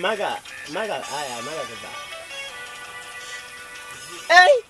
マガ、マガ、あ、いや、マガ出た。えい